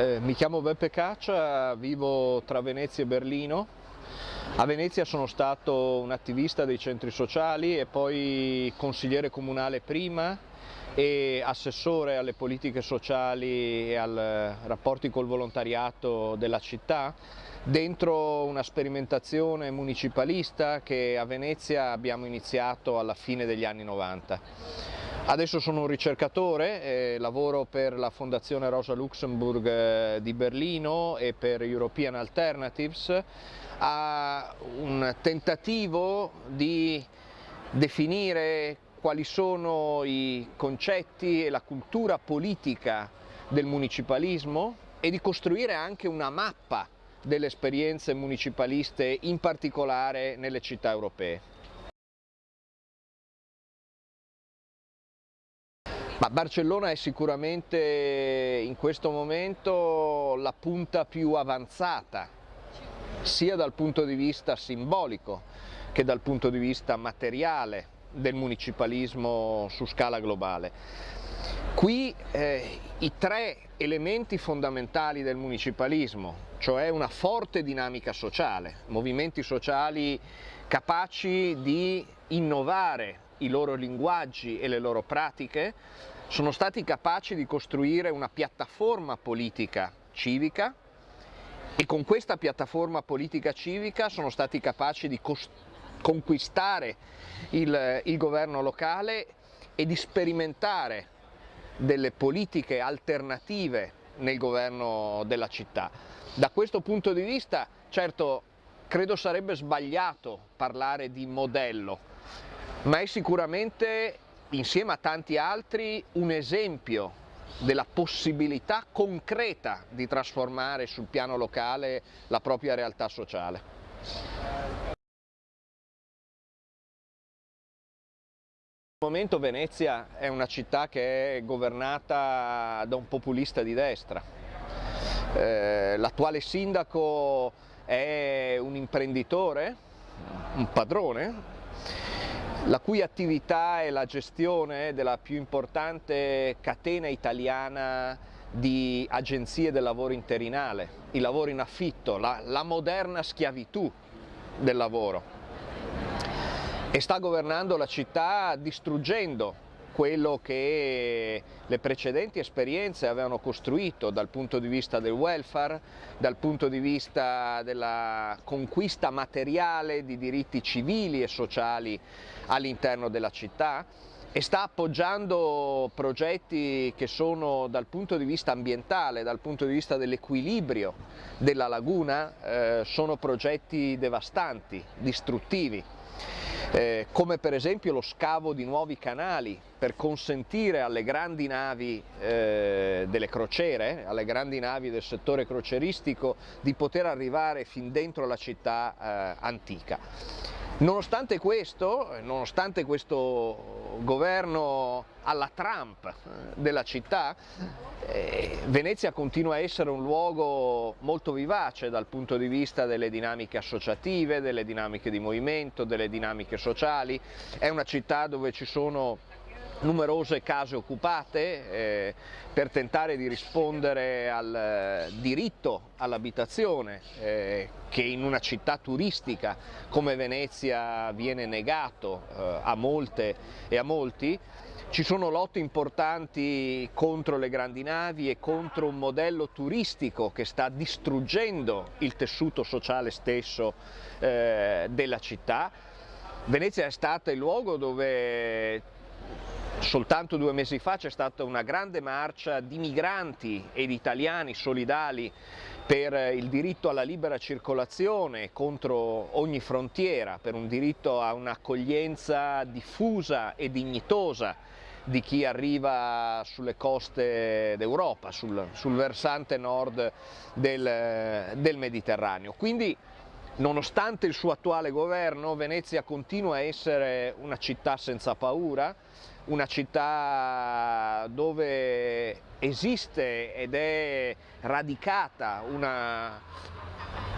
Eh, mi chiamo Beppe Caccia, vivo tra Venezia e Berlino. A Venezia sono stato un attivista dei centri sociali e poi consigliere comunale prima e assessore alle politiche sociali e ai rapporti col volontariato della città dentro una sperimentazione municipalista che a Venezia abbiamo iniziato alla fine degli anni 90. Adesso sono un ricercatore, eh, lavoro per la Fondazione Rosa Luxemburg eh, di Berlino e per European Alternatives a un tentativo di definire quali sono i concetti e la cultura politica del municipalismo e di costruire anche una mappa delle esperienze municipaliste in particolare nelle città europee. Ma Barcellona è sicuramente in questo momento la punta più avanzata, sia dal punto di vista simbolico che dal punto di vista materiale del municipalismo su scala globale. Qui eh, i tre elementi fondamentali del municipalismo, cioè una forte dinamica sociale, movimenti sociali capaci di innovare i loro linguaggi e le loro pratiche, sono stati capaci di costruire una piattaforma politica civica e con questa piattaforma politica civica sono stati capaci di conquistare il, il governo locale e di sperimentare delle politiche alternative nel governo della città. Da questo punto di vista, certo, credo sarebbe sbagliato parlare di modello, ma è sicuramente insieme a tanti altri un esempio della possibilità concreta di trasformare sul piano locale la propria realtà sociale. Al momento Venezia è una città che è governata da un populista di destra. Eh, L'attuale sindaco è un imprenditore, un padrone, la cui attività è la gestione della più importante catena italiana di agenzie del lavoro interinale, il lavoro in affitto, la, la moderna schiavitù del lavoro. E sta governando la città distruggendo quello che le precedenti esperienze avevano costruito dal punto di vista del welfare, dal punto di vista della conquista materiale di diritti civili e sociali all'interno della città e sta appoggiando progetti che sono dal punto di vista ambientale, dal punto di vista dell'equilibrio della laguna, eh, sono progetti devastanti, distruttivi eh, come per esempio lo scavo di nuovi canali per consentire alle grandi navi eh, delle crociere, alle grandi navi del settore croceristico di poter arrivare fin dentro la città eh, antica. Nonostante questo, nonostante questo governo alla Trump eh, della città, eh, Venezia continua a essere un luogo molto vivace dal punto di vista delle dinamiche associative, delle dinamiche di movimento, delle dinamiche sociali, è una città dove ci sono numerose case occupate eh, per tentare di rispondere al eh, diritto all'abitazione eh, che in una città turistica come Venezia viene negato eh, a molte e a molti. Ci sono lotte importanti contro le grandi navi e contro un modello turistico che sta distruggendo il tessuto sociale stesso eh, della città. Venezia è stata il luogo dove Soltanto due mesi fa c'è stata una grande marcia di migranti e di italiani solidali per il diritto alla libera circolazione contro ogni frontiera, per un diritto a un'accoglienza diffusa e dignitosa di chi arriva sulle coste d'Europa, sul, sul, versante nord del, del Mediterraneo. Quindi Nonostante il suo attuale governo, Venezia continua a essere una città senza paura, una città dove esiste ed è radicata una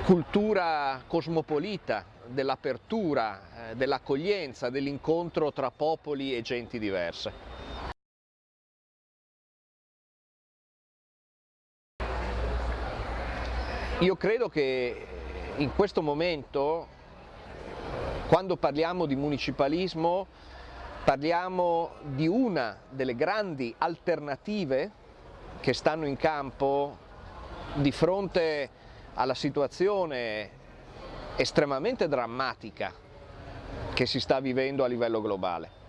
cultura cosmopolita dell'apertura, eh, dell'accoglienza, dell'incontro tra popoli e genti diverse. Io credo che in questo momento, quando parliamo di municipalismo, parliamo di una delle grandi alternative che stanno in campo di fronte alla situazione estremamente drammatica che si sta vivendo a livello globale.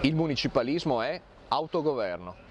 Il municipalismo è autogoverno.